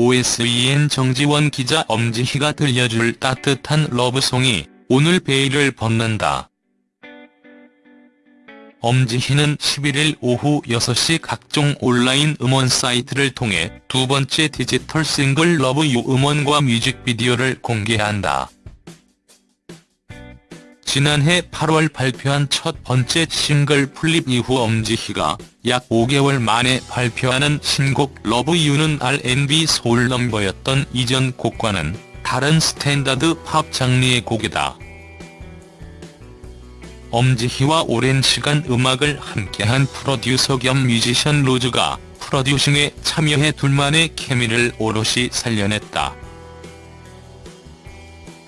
OSEN 정지원 기자 엄지희가 들려줄 따뜻한 러브송이 오늘 베일을 벗는다. 엄지희는 11일 오후 6시 각종 온라인 음원 사이트를 통해 두 번째 디지털 싱글 Love You 음원과 뮤직비디오를 공개한다. 지난해 8월 발표한 첫 번째 싱글 Flip 이후 엄지희가 약 5개월 만에 발표하는 신곡 Love You는 R&B 소울 넘버였던 이전 곡과는 다른 스탠다드 팝 장르의 곡이다. 엄지희와 오랜 시간 음악을 함께한 프로듀서 겸 뮤지션 로즈가 프로듀싱에 참여해 둘만의 케미를 오롯이 살려냈다.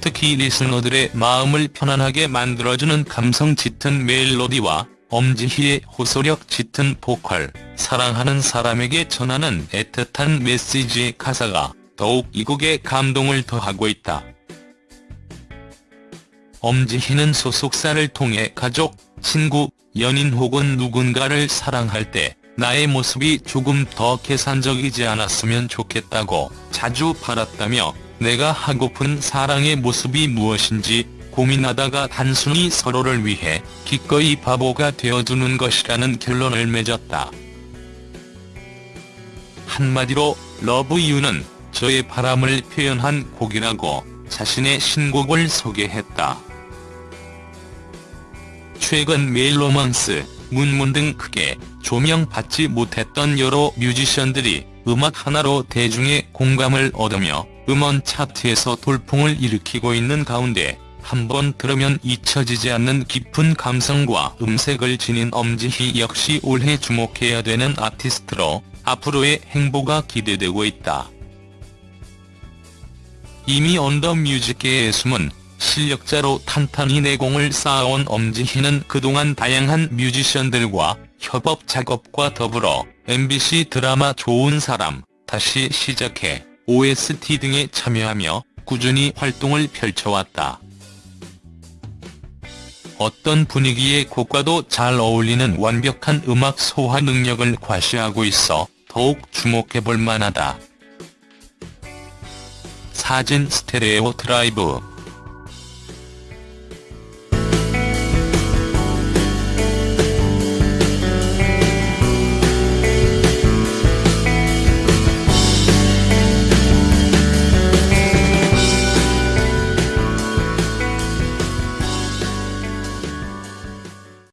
특히 리스너들의 마음을 편안하게 만들어주는 감성 짙은 멜로디와 엄지희의 호소력 짙은 보컬, 사랑하는 사람에게 전하는 애틋한 메시지의 가사가 더욱 이 곡에 감동을 더하고 있다. 엄지희는 소속사를 통해 가족, 친구, 연인 혹은 누군가를 사랑할 때 나의 모습이 조금 더 계산적이지 않았으면 좋겠다고 자주 바랐다며 내가 하고픈 사랑의 모습이 무엇인지 고민하다가 단순히 서로를 위해 기꺼이 바보가 되어주는 것이라는 결론을 맺었다. 한마디로 Love You는 저의 바람을 표현한 곡이라고 자신의 신곡을 소개했다. 최근 메일로먼스, 문문 등 크게 조명받지 못했던 여러 뮤지션들이 음악 하나로 대중의 공감을 얻으며 음원 차트에서 돌풍을 일으키고 있는 가운데 한 번 들으면 잊혀지지 않는 깊은 감성과 음색을 지닌 엄지희 역시 올해 주목해야 되는 아티스트로 앞으로의 행보가 기대되고 있다. 이미 언더뮤직계의 숨은 실력자로 탄탄히 내공을 쌓아온 엄지희는 그동안 다양한 뮤지션들과 협업 작업과 더불어 MBC 드라마 좋은 사람, 다시 시작해 OST 등에 참여하며 꾸준히 활동을 펼쳐왔다. 어떤 분위기의 곡과도 잘 어울리는 완벽한 음악 소화 능력을 과시하고 있어 더욱 주목해볼 만하다. 사진 스테레오 드라이브